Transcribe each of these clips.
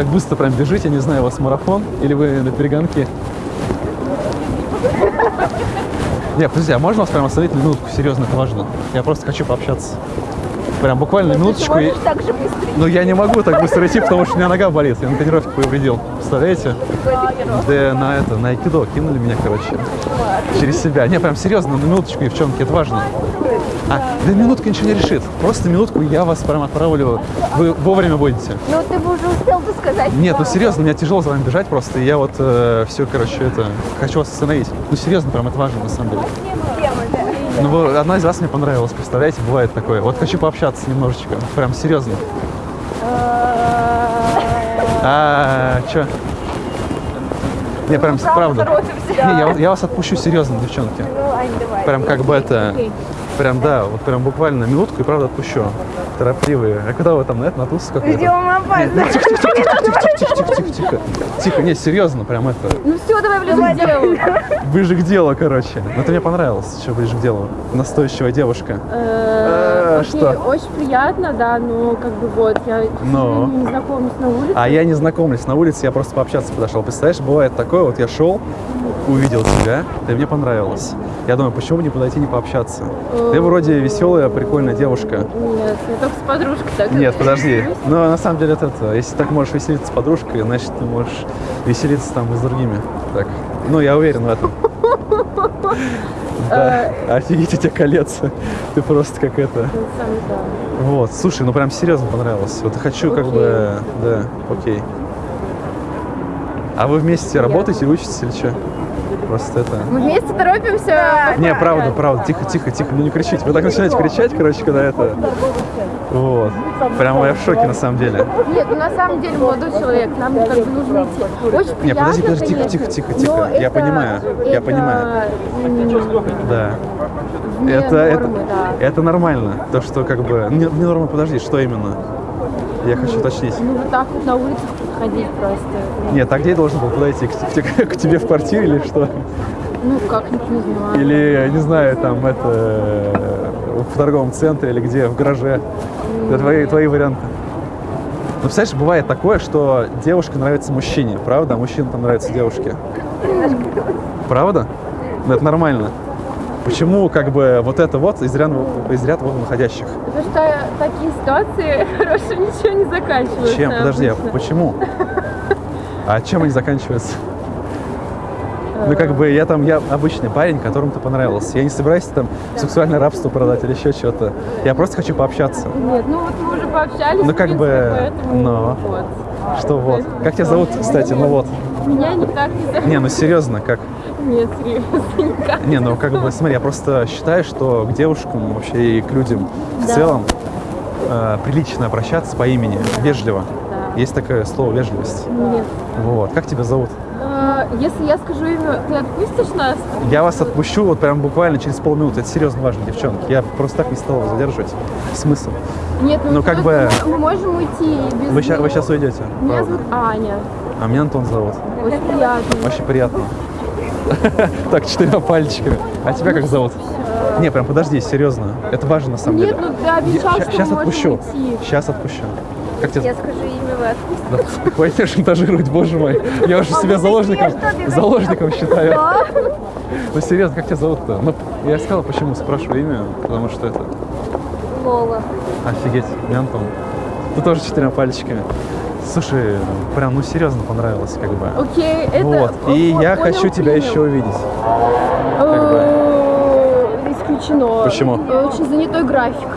так быстро прям бежите, не знаю, у вас марафон или вы на перегонке? Не, подожди, а можно вас прям остановить минутку? Серьезно, это важно. Я просто хочу пообщаться. Прям буквально минуточку. и- Можешь так же быстро. Ну, я не могу так быстро идти, потому что у меня нога болит. Я на тренировке повредил. Представляете? Да на это, на айкидо кинули меня, короче. Через себя. Не, прям серьезно, на минуточку, девчонки, это важно. А, да минутка ничего не решит. Просто минутку, я вас прям отправлю. Вы вовремя будете. Ну, ты бы уже успел бы сказать. Нет, ну серьезно, мне тяжело за вами бежать просто. И я вот все, короче, это хочу вас остановить. Ну серьезно, прям это важно на самом деле. Ну, вы- одна из вас мне понравилась, представляете, бывает такое. Вот хочу пообщаться немножечко, прям серьезно. А, чё? Не, прям правда. Не, я, вас- я вас отпущу серьезно, девчонки. Ну. Прям как бы это, прям да, вот прям буквально минутку и правда отпущу. Торопливые. А куда вы там на это, на туз какой-то? Идем опасно. Тихо, тихо, тихо, тихо, тихо, тихо, тихо, тихо. Тихо, не, серьезно, прям это. Ну все, давай ближе к делу. Ближе к делу, короче. Ну, ты мне понравилось, еще ближе к делу. Настоящая девушка. Э, что? окей, Очень приятно, да, но как бы вот, я Но. не знакомлюсь на улице. А я не знакомлюсь на улице, я просто пообщаться подошел. Представляешь, бывает такое, вот я шел, увидел тебя, ты мне понравилась. Я думаю, почему бы не подойти, не пообщаться? Ты вроде веселая, прикольная девушка. Нет, я с подружкой так. Нет, подожди. Но на самом деле это, если так можешь веселиться с подружкой, значит, ты можешь веселиться там и с другими. Так. Ну, я уверен в этом. Да, офигеть, у тебя колец. Ты просто как это. Ну. Вот, слушай, ну прям серьезно понравилось. Вот хочу как бы, да, окей. А вы вместе работаете учитесь или что? Просто это... Мы вместе торопимся. Не, правда, правда, тихо, тихо, тихо, ну не кричите. Вы так начинаете кричать, короче, когда это... Вот. Прям я в шоке на самом деле. Нет, ну на самом деле молодой человек, нам как бы нужно идти. Очень Не, подожди, приятно, подожди, тихо, тихо, тихо, тихо. Я это- понимаю, я это, понимаю. м, Да. вне Это, это, нормы, да. это нормально. То, что как бы... Не, не норма, подожди, что именно? Я хочу уточнить. Ну вот так вот на улицах ходить просто. Нет, а где я должен был подойти? К, те- к тебе в квартире или что? Ну как-нибудь не знаю. Или, не знаю, там это э, в торговом центре или где, в гараже. Это твои, твои варианты. Ну, представляешь, бывает такое, что девушка нравится мужчине, правда? А мужчина там нравится девушке. Правда? Ну, это нормально. Почему как бы вот это вот из ряда, из ряда вот выходящих? Потому что такие ситуации хорошо ничего не заканчиваются. Чем? Подожди, а почему? А чем они заканчиваются? Ну, как бы я там, я обычный парень, которому ты понравился. Я не собираюсь там сексуальное рабство продать или еще что-то. Я просто хочу пообщаться. Нет, ну вот мы уже пообщались, Ну, как бы, но. вот. Что вот? Как тебя зовут, кстати? Ну вот. Меня никак не зовут. Не, ну серьезно, как? Нет, серьезно. Не, ну как бы, смотри, я просто считаю, что к девушкам вообще и к людям в Да. целом э, прилично обращаться по имени, вежливо. Да. Есть такое слово вежливость. Нет. Вот. Как тебя зовут? А, Если я скажу имя, ты отпустишь нас? Я вас отпущу вот прям буквально через полминуты. Это серьезно важно, девчонки. Я просто так не стал задерживать. Смысл? Нет, Ну, как бы- мы можем уйти без Вы сейчас, вы сейчас уйдете. Меня правда. зовут Аня. А меня Антон зовут. Очень приятно. Очень приятно. Так, четырьмя пальчиками. А тебя как зовут? Не, прям подожди, серьезно. Это важно на самом Нет, деле. ну ты обещал, что Сейчас отпущу. Сейчас отпущу. Как тебя Я скажу имя, вы отпустите. Да, Хватит шантажировать, боже мой. Я уже себя заложником, заложником считаю. Ну серьезно, как тебя зовут-то? Ну, я сказал, почему спрашиваю имя, потому что это... Лола. Офигеть, мне Антон. Ты тоже четырьмя пальчиками. Слушай, прям, ну серьезно понравилось, как бы. Окей, это... Вот. о- И я понял, хочу тебя принял. еще увидеть. Э, Исключено. Почему? Э, Очень занятой график.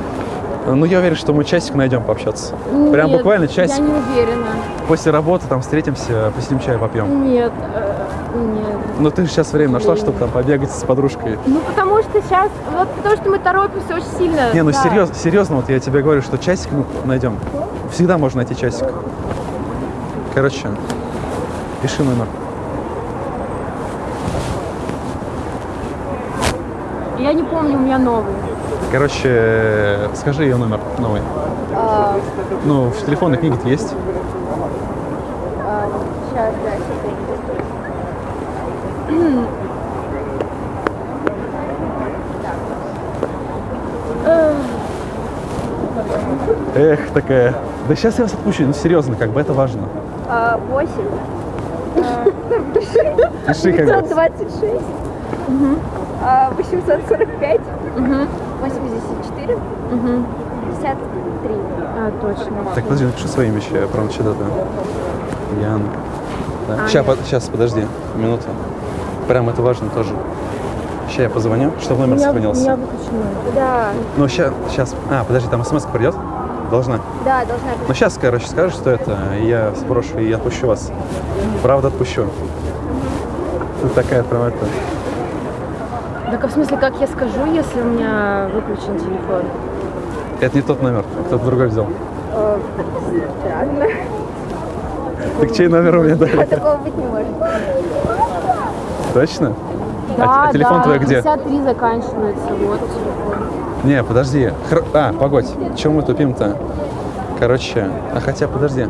Ну, я уверен, что мы часик найдем пообщаться. Прям Нет, буквально Я часик. не уверена. После работы там встретимся, посидим чай попьем. Нет, э, нет. Ну, ты же сейчас время нашла, чтобы там побегать с подружкой. Ну, потому что сейчас, вот потому что мы торопимся очень сильно. Не, ну да. серьезно, серьезно, вот я тебе говорю, что часик мы найдем. Всегда можно найти часик. Короче, пиши номер. Я не помню, у меня новый. Короче, скажи ее номер новый. А, Ну, в телефонной книге есть. а, Сейчас, да, секунду. Эх, такая. Да сейчас я вас отпущу, ну серьезно, как бы это важно. А, 8. Пиши как бы. 526. А, 845. 84. 53. А, точно. Так, подожди, напиши свои вещи, я прям что-то... Ян. Да. Сейчас, сейчас, подожди, минуту. Прям это важно тоже. Сейчас я позвоню, чтобы номер сохранился. выключено. Да, Ну, сейчас, сейчас... А, подожди, там смс придет? Должна. да, должна быть. Ну, сейчас, короче, скажешь, что это, и я сброшу и отпущу вас. Правда, отпущу. Ты такая прям это... Так а в смысле, как я скажу, если у меня выключен телефон? Это не тот номер, кто-то другой взял. Э, Странно. Так чей номер у меня А дали? такого быть не может. Точно? Да, а телефон да, твой где? 53 заканчивается, вот телефон. Не, подожди. Хр- А, погодь. Чем мы тупим-то? Короче, а хотя, подожди.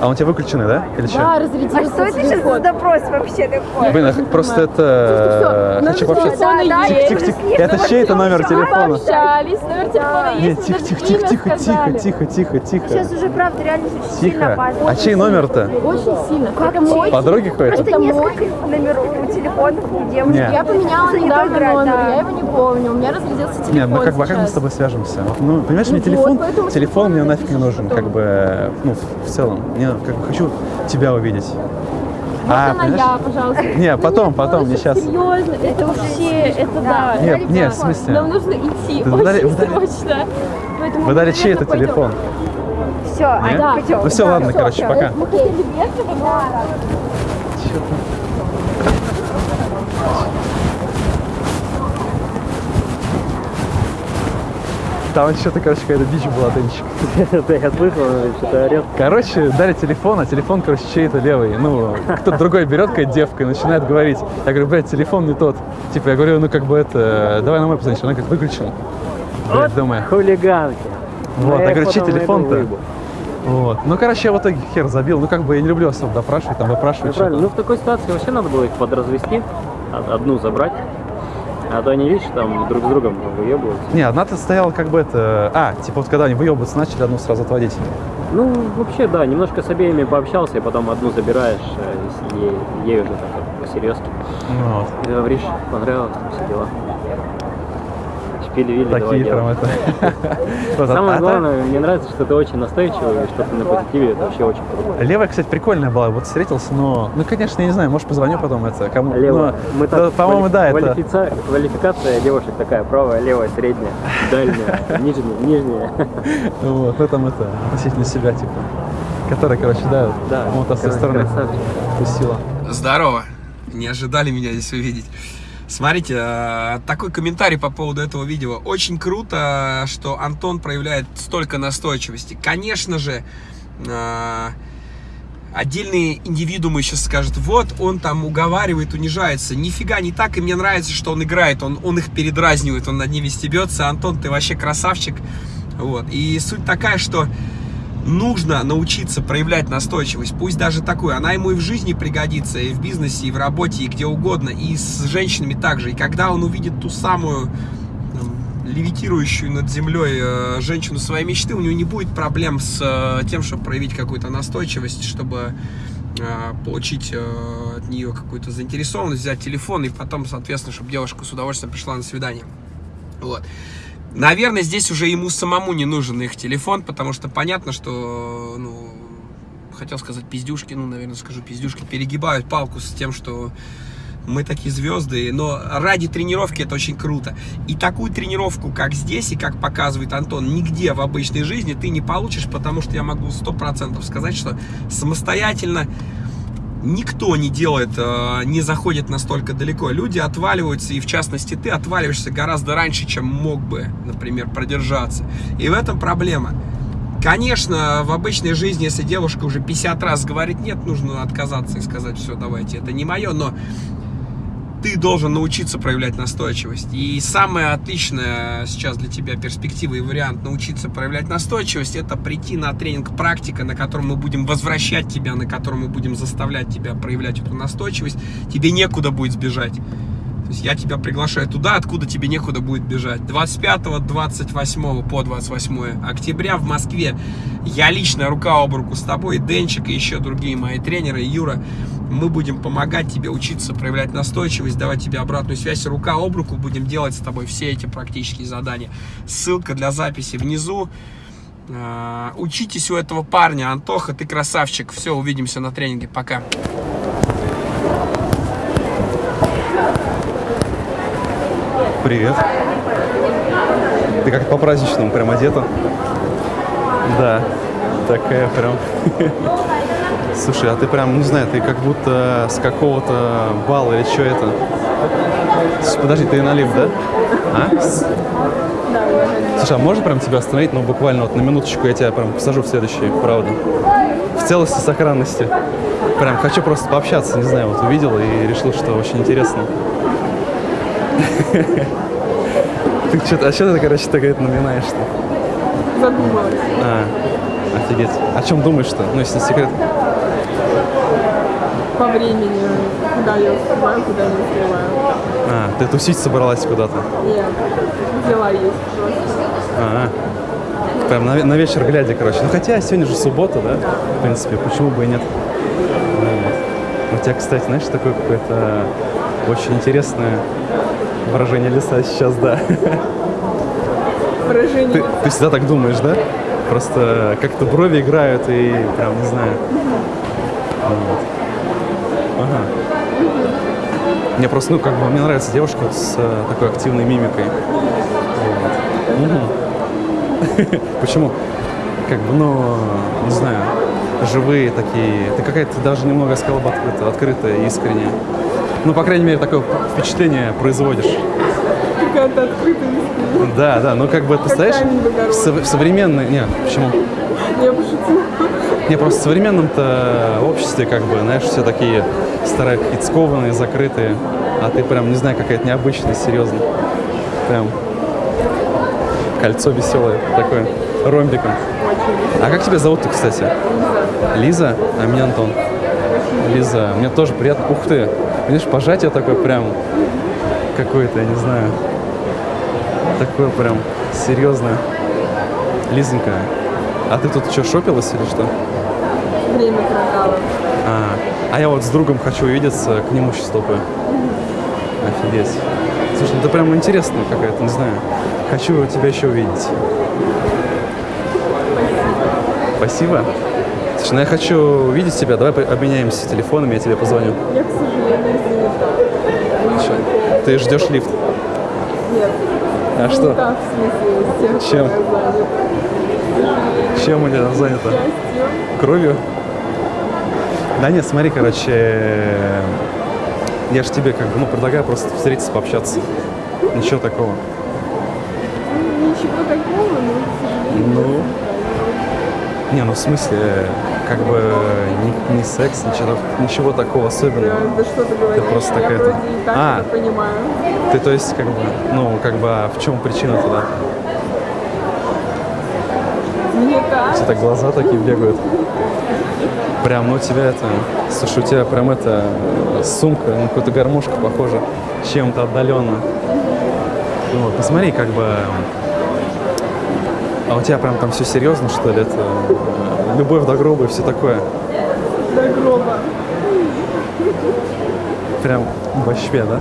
А он у тебя выключенный, да? Или что? Да, А разрядился что это сейчас за допрос вообще такой? Блин, а просто это... Слушай, Хочу всё, пообщаться. номер Да, да, телефона я Тихо, уже тихо. съеду. Это чей это номер телефона? Пообщались, номер телефона Нет, есть, тихо, мы тихо, тихо, имя тихо, тихо, сказали. тихо, тихо, тихо. Сейчас уже, правда, реально сильно опасно. А чей номер-то? Очень сильно. Как Это мой. Подруги какой-то? Просто Это несколько номеров у телефонов у девушек. Не. Я поменяла недавно номер, да. я его не помню. У меня разрядился телефон Нет, ну как бы, а как мы с тобой свяжемся? Ну, понимаешь, мне Ну телефон, телефон мне нафиг не нужен, как бы, ну, в- в целом. Мне как бы хочу тебя увидеть. Можно понимаешь? я, пожалуйста? Не, потом, потом, не сейчас. Серьезно, это вообще, это да. Нет, нет, в смысле? Нам нужно идти, дали- очень вы дали- срочно. Поэтому Вы мы, дали чей это пойдем. телефон? Все, а? Да. пойдем. Ну все, Да, ладно, короче, пока. Мы хотели вежливо, но... Там что-то, короче, какая-то дичь была, Денчик. Да, я слышал, что-то орет. Короче, дали телефон, а телефон, короче, чей-то левый. Ну, кто-то другой берет, какая девка, и начинает говорить. Я говорю, блядь, телефон не тот. Типа, я говорю, ну, как бы это, давай на мой позвонишь. Она как выключила. Блядь, думаю. Хулиганки. Вот, Но я говорю, чей телефон-то? Вот. Ну, короче, я в итоге хер забил. Ну, как бы я не люблю особо допрашивать, там Ну, выпрашивать. правильно. Ну, что-то. в такой ситуации вообще надо было их подразвести, од- одну забрать. А то они, видишь, там друг с другом выебываются. Не, одна-то стояла как бы это... А, типа вот когда они выебываться начали, одну сразу отводить. Ну, вообще, да, немножко с обеими пообщался, и потом одну забираешь, э, ей, ей уже так вот по-серьезки. Ну, Вот. Говоришь, понравилось, там все дела. Шпили-вили, давай Такие прям это... Самое главное, мне нравится, что ты очень настойчивый, и что ты на позитиве, это вообще очень круто. Левая, кстати, прикольная была. Вот встретился, но... Ну, конечно, я не знаю, может, позвоню потом это кому. Так, по-моему, да, это... Квалификация девушек такая, правая, левая, средняя, дальняя, нижняя, нижняя. Вот, ну там это, относительно себя, типа. Которая, короче, да, Да, вот с той стороны тусила. Здорово. Не ожидали меня здесь увидеть. Смотрите, э, такой комментарий по поводу этого видео. Очень круто, что Антон проявляет столько настойчивости. Конечно же, э, отдельные индивидуумы сейчас скажут, вот он там уговаривает, унижается. Нифига не так, и мне нравится, что он играет, он, он их передразнивает, он над ними стебется. Антон, ты вообще красавчик. Вот. И суть такая, что нужно научиться проявлять настойчивость, пусть даже такую, она ему и в жизни пригодится, и в бизнесе, и в работе, и где угодно, и с женщинами также. И когда он увидит ту самую левитирующую над землей э, женщину своей мечты, у него не будет проблем с э, тем, чтобы проявить какую-то настойчивость, чтобы э, получить от нее какую-то заинтересованность, взять телефон и потом, соответственно, чтобы девушка с удовольствием пришла на свидание. Вот. Наверное, здесь уже ему самому не нужен их телефон, потому что понятно, что, ну, хотел сказать пиздюшки, ну, наверное, скажу пиздюшки, перегибают палку с тем, что мы такие звезды, но ради тренировки это очень круто. И такую тренировку, как здесь и как показывает Антон, нигде в обычной жизни ты не получишь, потому что я могу сто процентов сказать, что самостоятельно никто не делает, э, не заходит настолько далеко. Люди отваливаются, и в частности ты отваливаешься гораздо раньше, чем мог бы, например, продержаться. И в этом проблема. Конечно, в обычной жизни, если девушка уже 50 раз говорит нет, нужно отказаться и сказать, все, давайте, это не мое, но ты должен научиться проявлять настойчивость. И самая отличная сейчас для тебя перспектива и вариант научиться проявлять настойчивость, это прийти на тренинг практика, на котором мы будем возвращать тебя, на котором мы будем заставлять тебя проявлять эту настойчивость. Тебе некуда будет сбежать. То есть я тебя приглашаю туда, откуда тебе некуда будет бежать. 25-28 по 28 октября в Москве я лично рука об руку с тобой, Денчик и еще другие мои тренеры, Юра. Мы будем помогать тебе учиться проявлять настойчивость, давать тебе обратную связь. Рука об руку будем делать с тобой все эти практические задания. Ссылка для записи внизу. А, Учитесь у этого парня. Антоха, ты красавчик. Все, увидимся на тренинге. Пока. Привет. Ты как по праздничному прям одета. Да, такая прям. Слушай, а ты прям, не знаю, ты как будто с какого-то бала или что это? Подожди, ты налив, да? А? Слушай, а можно прям тебя остановить, ну буквально вот на минуточку я тебя прям посажу в следующий, правда? В целости, сохранности. Прям хочу просто пообщаться, не знаю, вот увидел и решил, что очень интересно. Ты что-то, а что ты, короче, так это наминаешь-то? Задумалась. А, офигеть. О чем думаешь-то? Ну, если не секрет. По времени, куда я успеваю, куда не успеваю. А, ты тусить собралась куда-то? Нет, дела есть просто. А, прям на, на вечер глядя, короче. Ну, хотя сегодня же суббота, да? В принципе, почему бы и нет? Вот. У тебя, кстати, знаешь, такое какое-то очень интересное выражение лица сейчас, да. Выражение Ты, ты всегда так думаешь, да? Просто как-то брови играют и прям, не знаю. Вот. Ага. Мне просто, ну, как бы, мне нравится девушка с э, такой активной мимикой. Вот. Мгм. Почему? Как бы, ну, не знаю, живые такие. Ты какая-то даже немного, сказал бы, открытая, открытая, искренняя. Ну, по крайней мере, такое впечатление производишь. какая-то открытая. Да, да, ну как бы, ты камень в современной... Не, почему? Я пошутила. Не, просто в современном-то обществе, как бы, знаешь, все такие старые, какие-то скованные, закрытые, а ты прям, не знаю, какая-то необычная, серьезно. Прям кольцо веселое такое, ромбиком. А как тебя зовут-то, кстати? Лиза. А меня Антон. Лиза, мне тоже приятно. Ух ты, видишь, пожатие такое прям какое-то, я не знаю, такое прям серьезное. Лизонька, а ты тут что, шопилась или что? Время прокала. А, а я вот с другом хочу увидеться, к нему сейчас топаю. Офигеть. Слушай, ну это прям интересная какая-то, не знаю. Хочу тебя еще увидеть. Спасибо. Слушай, ну я хочу увидеть тебя. Давай обменяемся телефонами, я тебе позвоню. Я, к сожалению. Чё? Ты ждешь лифт? Нет. А Ну, что? Так, в смысле, тем, Чем? Чем у тебя занято? Счастьем. Кровью? Да нет, смотри, короче, я же тебе как бы, ну, предлагаю просто встретиться, пообщаться. Ничего такого. Ничего такого, но, к сожалению, Ну, Не, ну в смысле, как бы не, не секс, ничего, ничего такого я особенного. да что ты говоришь, просто я такая-то- вроде и так А. это понимаю. Ты, то есть, как бы, ну, как бы, а в чем причина тогда? Не так. Все так глаза такие бегают. Прям, ну у тебя это, слушай, у тебя прям это э, сумка, на какую-то гармошку похожа, чем-то отдаленно. Ну, вот, посмотри, как бы, а у тебя прям там все серьезно, что ли? Это э, любовь до гроба и все такое. До гроба. Прям вообще, да?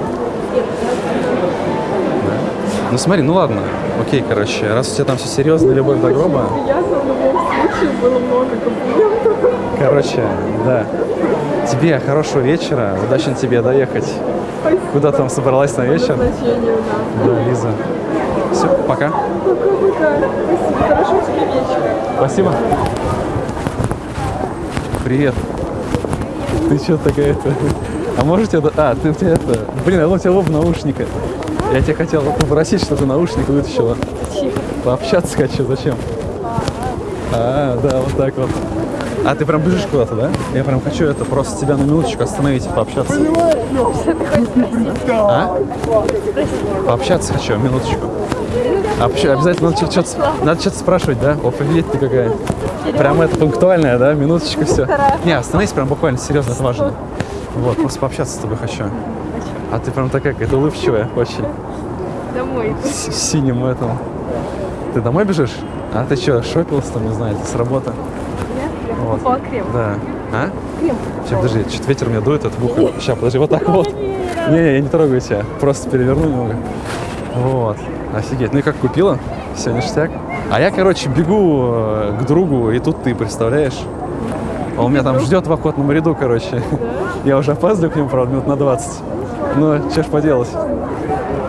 Ну смотри, ну ладно, окей, короче, раз у тебя там все серьезно, любовь до гроба, Приятно в любом случае, было много комплиментов. короче, да. Тебе хорошего вечера, удачно тебе доехать. Спасибо. Куда там собралась на вечер? Да, Лиза. Все, пока. Пока-пока. Спасибо. Хорошего тебе вечера. Спасибо. Привет. Ты что такая-то? А можете... это- А, ты у тебя это... Блин, а у тебя оба наушника. Я тебе хотел попросить, чтобы ты наушник вытащила. Пообщаться хочу. Зачем? А, да, вот так вот. А ты прям бежишь куда-то, да? Я прям хочу это просто тебя на минуточку остановить и пообщаться. А? Пообщаться хочу, минуточку. А почему- обязательно надо что-то, надо что-то спрашивать, да? Офигеть ты какая. Прям это пунктуальная, да? Минуточка, все. Не, остановись прям буквально, серьезно, это важно. Вот, просто пообщаться с тобой хочу. А ты прям такая какая-то улыбчивая очень. Домой. С синим этом. Ты домой бежишь? А ты что, шопилась там, не знаю, с работы? Вот. О, крем. Да. А? Сейчас, подожди, что-то ветер меня дует, это ухо. Сейчас, подожди, вот так вот. Не-не, я не трогаю тебя. Просто переверну немного. Вот. Офигеть. Ну и как купила? Все ништяк. А я, короче, бегу э, к другу, и тут ты, представляешь? А Он меня там ждет в охотном ряду, короче. Я уже опаздываю к нему, правда, минут на 20. Но что ж поделать.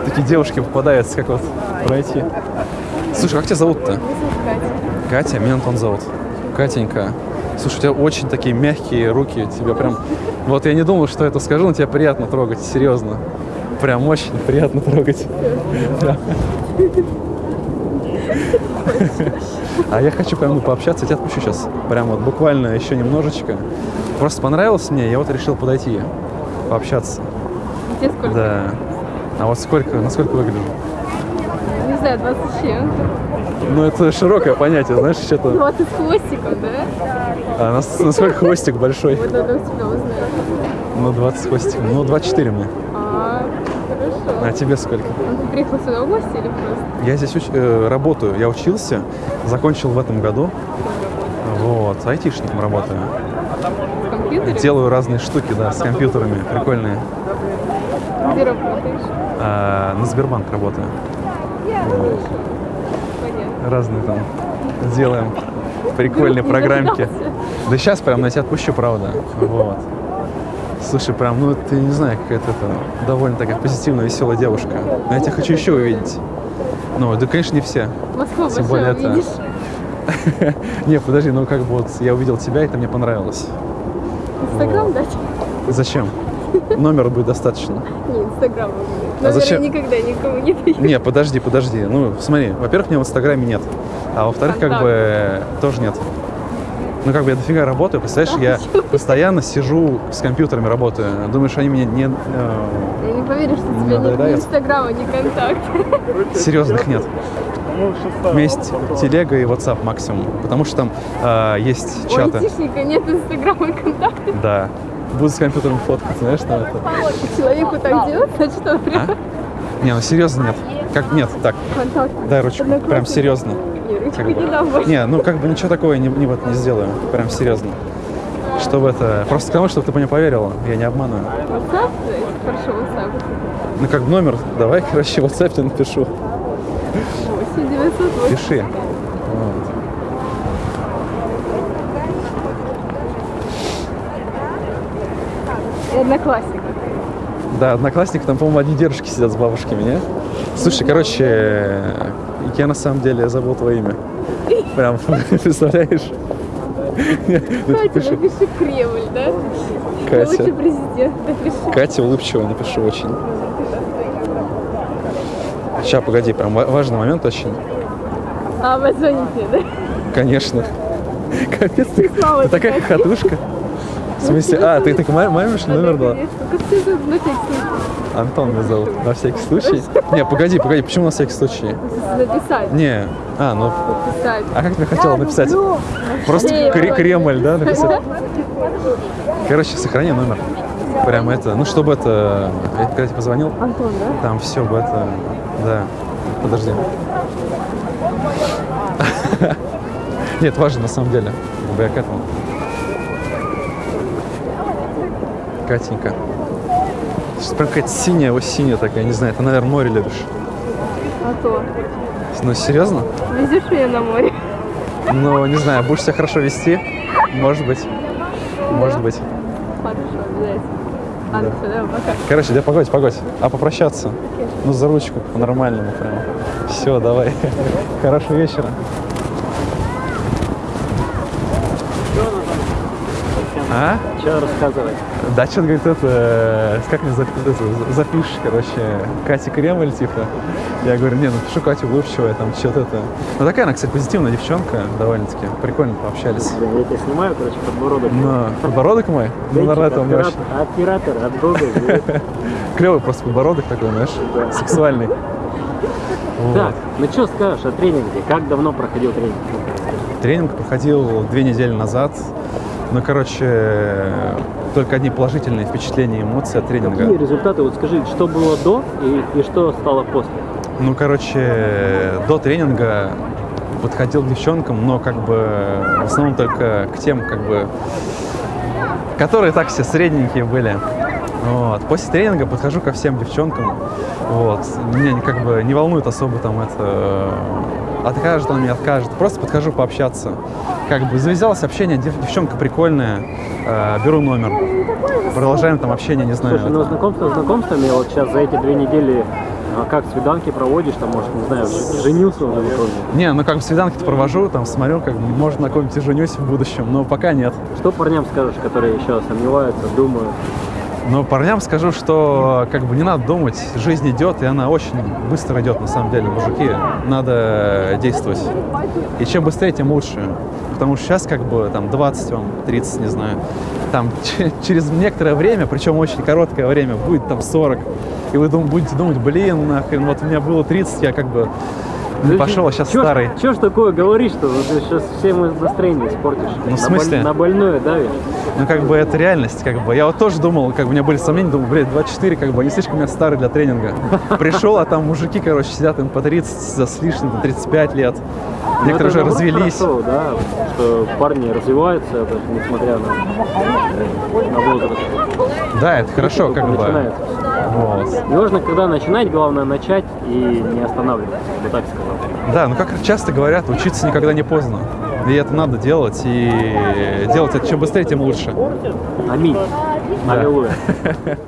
Такие девушки попадаются, как вот пройти. Слушай, как тебя зовут-то? Катя, меня Антон зовут. Катенька. Слушай, у тебя очень такие мягкие руки. Тебя прям... Вот я не думал, что это скажу, но тебя приятно трогать, серьезно. Прям очень приятно трогать. А я хочу прям ну, пообщаться, я тебя отпущу сейчас. Прям вот буквально еще немножечко. Просто понравилось мне, я вот решил подойти, пообщаться. Тебе сколько? Да. А вот сколько, насколько выгляжу? Не знаю, 20 с чем. Ну, это широкое понятие, знаешь, что-то... 20 с хвостиком, да? А нас- насколько хвостик большой? Вот надо у тебя узнать. Ну, 20 хвостиком. Ну, 24 мне. А. А тебе сколько? Он ты приехал сюда в гости или просто? Я здесь уч- э, работаю. Я учился, закончил в этом году. Вот, айтишником работаю. В компьютере? Делаю разные штуки, да, с компьютерами, прикольные. Где работаешь? А, на Сбербанк работаю. Понятно. Разные там делаем прикольные программки. Да сейчас прям на тебя отпущу, правда. Вот. Слушай, прям, ну ты не знаю, какая-то это довольно такая позитивная, веселая девушка. Но я тебя хочу еще увидеть. Ну, да, конечно, не все. Москва Тем более это-? Не, подожди, ну как бы вот я увидел тебя, и это мне понравилось. Инстаграм дать? Зачем? Номера будет достаточно. Не, Инстаграм. А Номера зачем? никогда никому не даю. Не, подожди, подожди. Ну, смотри, во-первых, меня в Инстаграме нет. А во-вторых, как бы тоже нет. Ну, как бы я дофига работаю, представляешь, я постоянно сижу с компьютерами работаю. Думаешь, они меня не... э, Я не поверю, что у Не тебя нет ни? Инстаграма, ни контакт. серьезных нет. У меня есть телега и WhatsApp максимум, потому что там э, есть У чаты. айтишника нет Инстаграма и контакта. Да. Буду с компьютером фоткать, знаешь, там это. Человеку так делать, значит, он прям А? Не, ну серьезно нет. Как нет, так, дай ручку. Прям серьезно. Не, ручку Как не бы. дам больше. Не, ну как бы ничего такого я не, не, вот не сделаю. Прям серьезно. Чтобы это... Просто кому, чтобы ты мне поверила. Я не обманываю. WhatsApp? Хорошо, WhatsApp. Ну как бы номер, давай, короче, WhatsApp тебе напишу. 8 908. Пиши. Вот. И одноклассник. Да, одноклассники там, по-моему, одни дедушки сидят с бабушками, не? Слушай, короче, я на самом деле забыл твое имя. Прям, представляешь? Катя, пиши. напиши Кремль, да? Катя. Лучший президент, напиши. Катя улыбчивая, напишу очень. Сейчас, погоди, прям ва- важный момент очень. А, вы звоните, да? Конечно. Капец, ты, такая хохотушка. В смысле, а, ты так ли, номер случай Антон меня зовут. На всякий случай. Не, погоди, погоди, почему на всякий случай? написать? Не, а, ну, Написать. а как ты хотела написать? Просто. Кремль, да, написать? Короче, сохрани номер. Прям это, ну, чтобы это, я когда тебе позвонил, Антон, да? там все бы это, да. Подожди. Нет, важно на самом деле. Я к этому. Катенька. Сейчас прям какая-то синяя, вот синяя такая, не знаю, ты, наверное, море любишь. А то. Ну, серьезно? Везешь меня на море? Ну, не знаю, будешь себя хорошо вести? Может быть. Может быть. Хорошо, обязательно. А, ну все, давай, пока. Короче, да погодь, погодь. А попрощаться? Ну, за ручку, по-нормальному прям. Все, давай. Хорошего вечера. А? Что рассказывать? Да, что-то говорит, это, э, как мне запишешь, короче, Катя Кремль, типа. Я говорю, не, ну пишу Катя улыбчивая, там, что-то это. Ну, такая она, кстати, позитивная девчонка, довольно-таки. Прикольно пообщались. Блин, я тебя снимаю, короче, подбородок. Но подбородок мой, ну, наверное, меня очень Оператор от Бога. клевый просто подбородок такой, знаешь, сексуальный. Вот. Так, ну что скажешь о тренинге? Как давно проходил тренинг? Тренинг проходил две недели назад. Ну, короче, только одни положительные впечатления эмоции от тренинга. Какие результаты? Вот скажи, что было до и, и что стало после? Ну, короче, до тренинга подходил к девчонкам, но как бы в основном только к тем, как бы, которые так все средненькие были. Вот. После тренинга подхожу ко всем девчонкам. Вот. Меня как бы не волнует особо там это откажет он мне, откажет. Просто подхожу пообщаться. Как бы завязалось общение, дев- девчонка прикольная, э, беру номер. Продолжаем там общение, не знаю. Слушай, ну это- знакомство знакомствами, вот сейчас за эти две недели а как свиданки проводишь, там, может, не знаю, женился уже в итоге? Не, ну как бы свиданки-то провожу, там смотрю, как бы, может, на ком-нибудь женюсь в будущем, но пока нет. Что парням скажешь, которые еще сомневаются, думают? Но парням скажу, что как бы не надо думать, жизнь идет, и она очень быстро идет, на самом деле, мужики. Надо действовать. И чем быстрее, тем лучше. Потому что сейчас как бы там 20 вам, 30, не знаю. Там че- через некоторое время, причем очень короткое время, будет там 40. И вы дум- будете думать, блин, нахрен, вот у меня было 30, я как бы не пошел, сейчас Чё старый. Чё ж такое говоришь, что ты сейчас всем настроение испортишь? Ну, в На смысле? боль- На больное давишь? Ну, как бы это реальность, как бы. Я вот тоже думал, как бы у меня были сомнения, думал, блядь, 24, как бы, они слишком я старый для тренинга. Пришел, а там мужики, короче, сидят им по 30 за с лишним, по 35 лет. Ну, Некоторые уже развелись. хорошо, да, что парни развиваются, несмотря на, на возраст. Да, это хорошо, как бы. начинается. Вот. Не важно, когда начинать, главное начать и не останавливаться, я бы так сказал. Да, ну как часто говорят, учиться никогда не поздно. И это надо делать, и делать это чем быстрее, тем лучше. Аминь. Да. Аллилуйя.